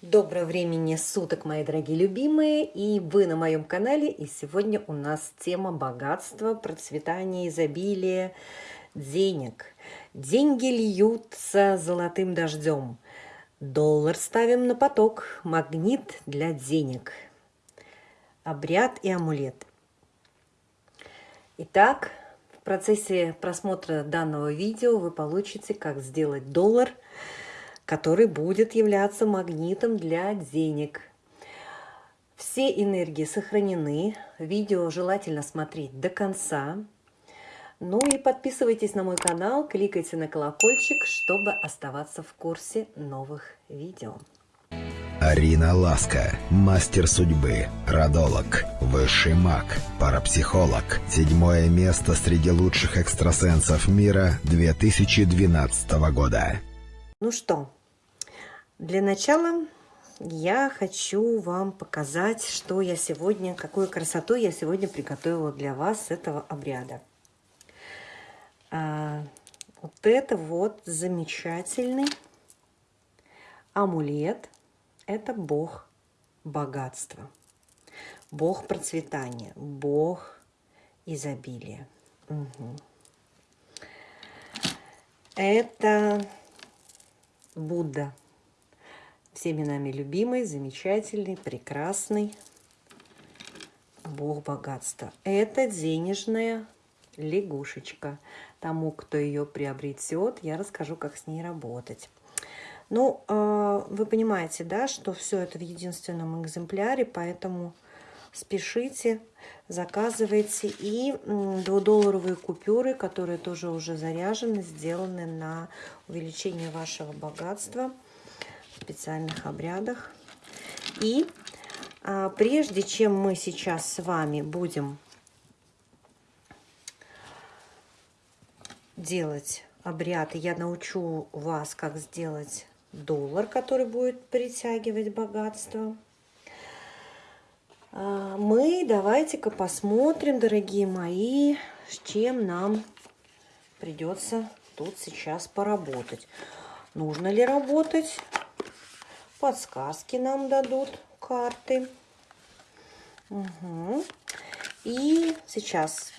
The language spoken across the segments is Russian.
Доброго времени суток, мои дорогие любимые, и вы на моем канале, и сегодня у нас тема богатства, процветания, изобилия, денег. Деньги льются золотым дождем, доллар ставим на поток, магнит для денег, обряд и амулет. Итак, в процессе просмотра данного видео вы получите, как сделать доллар – который будет являться магнитом для денег. Все энергии сохранены. Видео желательно смотреть до конца. Ну и подписывайтесь на мой канал, кликайте на колокольчик, чтобы оставаться в курсе новых видео. Арина Ласка, мастер судьбы, родолог, высший маг, парапсихолог. Седьмое место среди лучших экстрасенсов мира 2012 года. Ну что, для начала я хочу вам показать, что я сегодня, какую красоту я сегодня приготовила для вас этого обряда. А, вот это вот замечательный амулет. Это бог богатства, бог процветания, бог изобилия. Угу. Это Будда всеми нами любимый, замечательный, прекрасный бог богатства. Это денежная лягушечка. Тому, кто ее приобретет, я расскажу, как с ней работать. Ну, а, вы понимаете, да, что все это в единственном экземпляре, поэтому спешите, заказывайте. И двудолларовые купюры, которые тоже уже заряжены, сделаны на увеличение вашего богатства – специальных обрядах. И а, прежде чем мы сейчас с вами будем делать обряд, я научу вас, как сделать доллар, который будет притягивать богатство. А, мы давайте-ка посмотрим, дорогие мои, с чем нам придется тут сейчас поработать. Нужно ли работать подсказки нам дадут карты. Угу. И сейчас,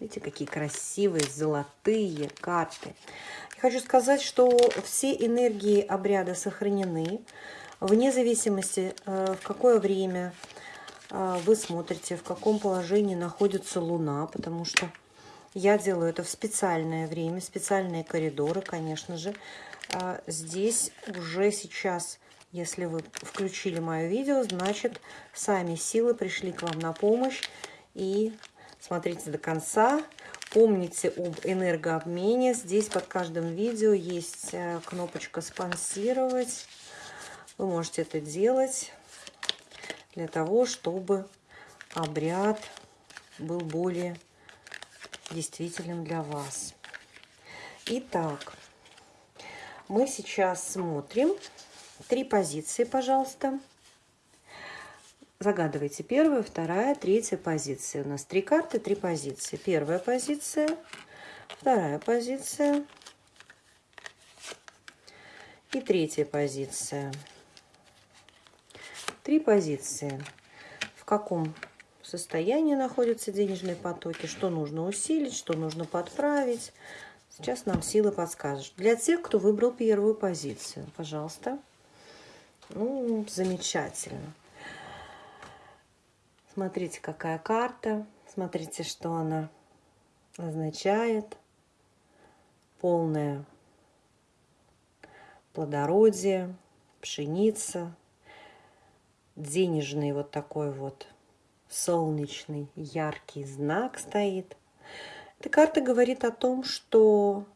видите, какие красивые золотые карты. Хочу сказать, что все энергии обряда сохранены, вне зависимости, э, в какое время э, вы смотрите, в каком положении находится Луна, потому что я делаю это в специальное время, специальные коридоры, конечно же. А здесь уже сейчас если вы включили мое видео, значит, сами силы пришли к вам на помощь. И смотрите до конца. Помните об энергообмене. Здесь под каждым видео есть э, кнопочка «Спонсировать». Вы можете это делать для того, чтобы обряд был более действительным для вас. Итак, мы сейчас смотрим Три позиции, пожалуйста. Загадывайте первая, вторая, третья позиция. У нас три карты, три позиции. Первая позиция, вторая позиция и третья позиция. Три позиции. В каком состоянии находятся денежные потоки, что нужно усилить, что нужно подправить. Сейчас нам силы подскажут. Для тех, кто выбрал первую позицию, пожалуйста. Ну, замечательно. Смотрите, какая карта. Смотрите, что она означает. Полное плодородие, пшеница, денежный вот такой вот солнечный яркий знак стоит. Эта карта говорит о том, что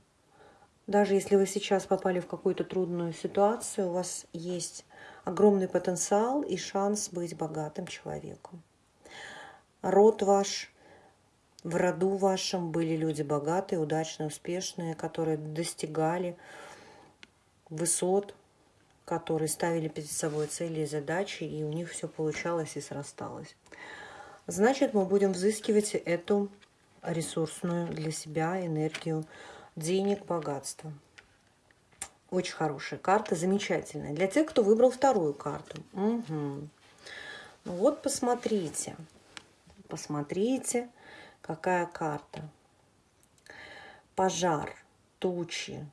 даже если вы сейчас попали в какую-то трудную ситуацию, у вас есть огромный потенциал и шанс быть богатым человеком. Род ваш, в роду вашем были люди богатые, удачные, успешные, которые достигали высот, которые ставили перед собой цели и задачи, и у них все получалось и срасталось. Значит, мы будем взыскивать эту ресурсную для себя энергию денег, богатства. Очень хорошая карта, замечательная. Для тех, кто выбрал вторую карту. Угу. Ну вот посмотрите. Посмотрите, какая карта. Пожар, тучи.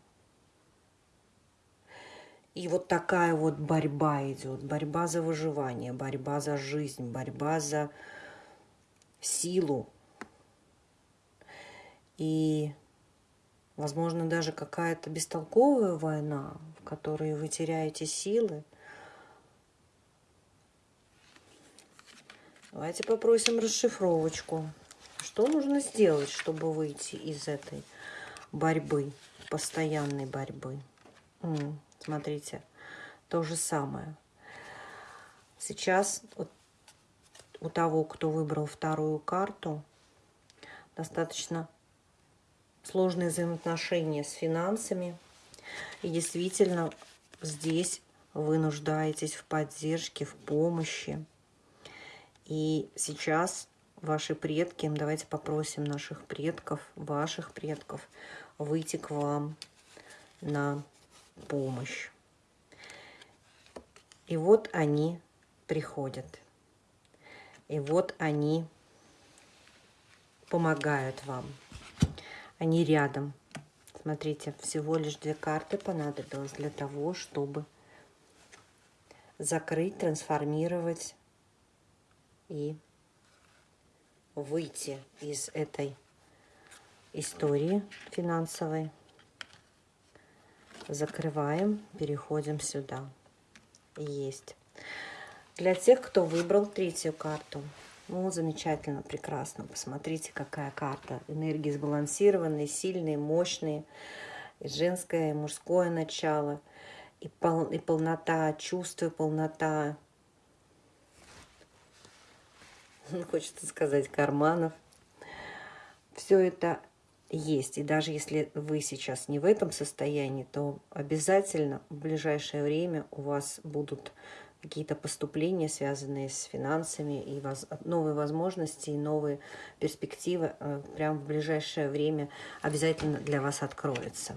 И вот такая вот борьба идет. Борьба за выживание, борьба за жизнь, борьба за силу. И Возможно, даже какая-то бестолковая война, в которой вы теряете силы. Давайте попросим расшифровочку. Что нужно сделать, чтобы выйти из этой борьбы, постоянной борьбы? Смотрите, то же самое. Сейчас у того, кто выбрал вторую карту, достаточно сложные взаимоотношения с финансами. И действительно здесь вы нуждаетесь в поддержке, в помощи. И сейчас ваши предки, давайте попросим наших предков, ваших предков, выйти к вам на помощь. И вот они приходят. И вот они помогают вам. Они рядом. Смотрите, всего лишь две карты понадобилось для того, чтобы закрыть, трансформировать и выйти из этой истории финансовой. Закрываем, переходим сюда. Есть. Для тех, кто выбрал третью карту, ну, замечательно, прекрасно. Посмотрите, какая карта. Энергии сбалансированные, сильные, мощные. И женское, и мужское начало. И, пол, и полнота, чувство, полнота. Хочется сказать, карманов. Все это есть. И даже если вы сейчас не в этом состоянии, то обязательно в ближайшее время у вас будут какие-то поступления, связанные с финансами, и воз, новые возможности, и новые перспективы э, прямо в ближайшее время обязательно для вас откроются.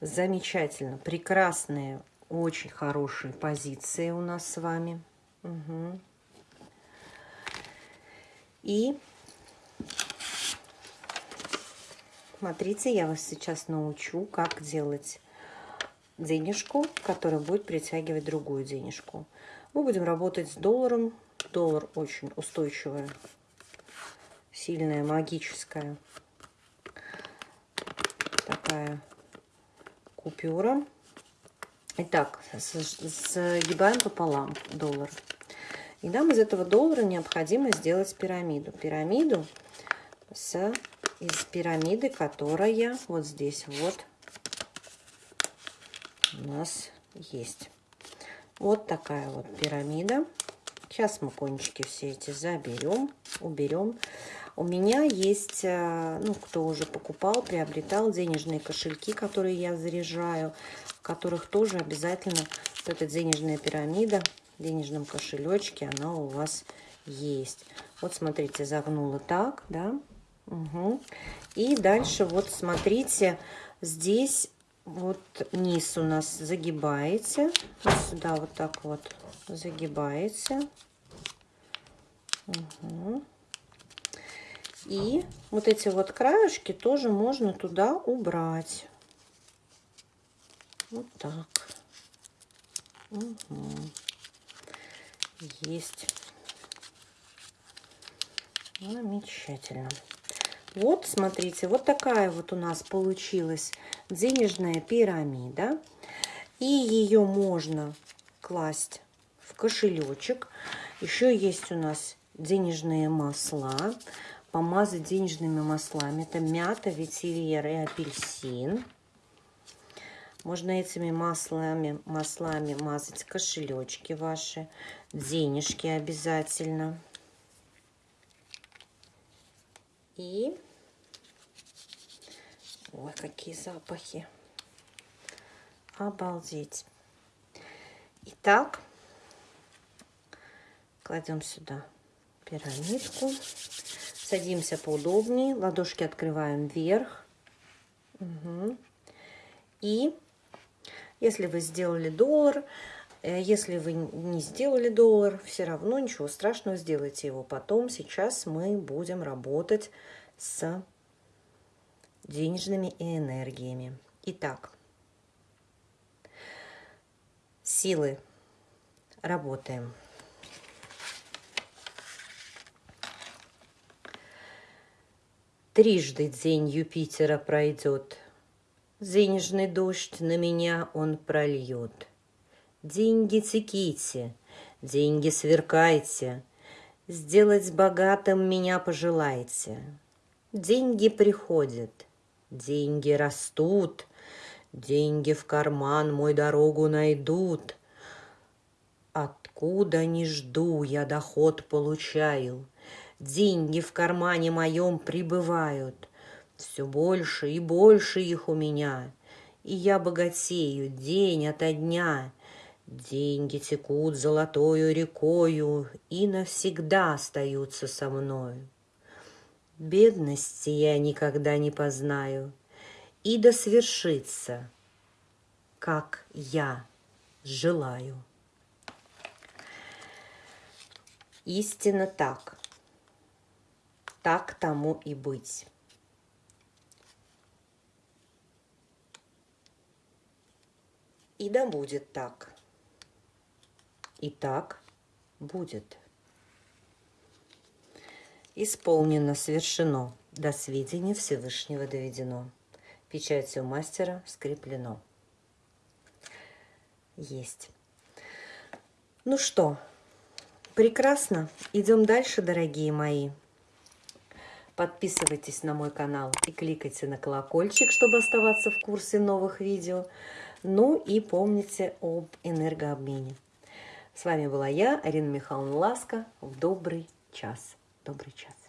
Замечательно, прекрасные, очень хорошие позиции у нас с вами. Угу. И смотрите, я вас сейчас научу, как делать денежку, которая будет притягивать другую денежку. Мы будем работать с долларом. Доллар очень устойчивая, сильная, магическая такая купюра. Итак, сгибаем пополам доллар. И нам из этого доллара необходимо сделать пирамиду. Пирамиду с, из пирамиды, которая вот здесь вот у нас есть. Вот такая вот пирамида. Сейчас мы кончики все эти заберем, уберем. У меня есть, э, ну, кто уже покупал, приобретал денежные кошельки, которые я заряжаю, в которых тоже обязательно вот эта денежная пирамида в денежном кошелечке, она у вас есть. Вот смотрите, загнула так, да. Угу. И дальше вот смотрите, здесь вот низ у нас загибаете. Вот сюда вот так вот загибаете. Угу. И вот эти вот краешки тоже можно туда убрать. Вот так. Угу. Есть. Замечательно. Вот, смотрите, вот такая вот у нас получилась денежная пирамида. И ее можно класть в кошелечек. Еще есть у нас денежные масла. Помазать денежными маслами. Это мята, ветивер и апельсин. Можно этими маслами, маслами мазать кошелечки ваши, денежки обязательно. И... Ой, какие запахи. Обалдеть. Итак, кладем сюда пирамидку. Садимся поудобнее. Ладошки открываем вверх. Угу. И Если вы сделали доллар, э, если вы не сделали доллар, все равно ничего страшного, сделайте его потом. Сейчас мы будем работать с денежными энергиями. Итак, силы. Работаем. Трижды день Юпитера пройдет. Денежный дождь на меня он прольет. Деньги теките, деньги сверкайте, Сделать богатым меня пожелайте. Деньги приходят, деньги растут, Деньги в карман мой дорогу найдут. Откуда не жду, я доход получаю. Деньги в кармане моем прибывают. Все больше и больше их у меня. И я богатею день ото дня. Деньги текут золотою рекою И навсегда остаются со мною. Бедности я никогда не познаю, И да свершится, как я желаю. Истинно так. Так тому и быть. И да будет так. И так будет. Исполнено, совершено, до сведения Всевышнего доведено. Печатью мастера скреплено. Есть. Ну что, прекрасно. Идем дальше, дорогие мои. Подписывайтесь на мой канал и кликайте на колокольчик, чтобы оставаться в курсе новых видео. Ну и помните об энергообмене. С вами была я, Арина Михайловна Ласка. В добрый час. Добрый час.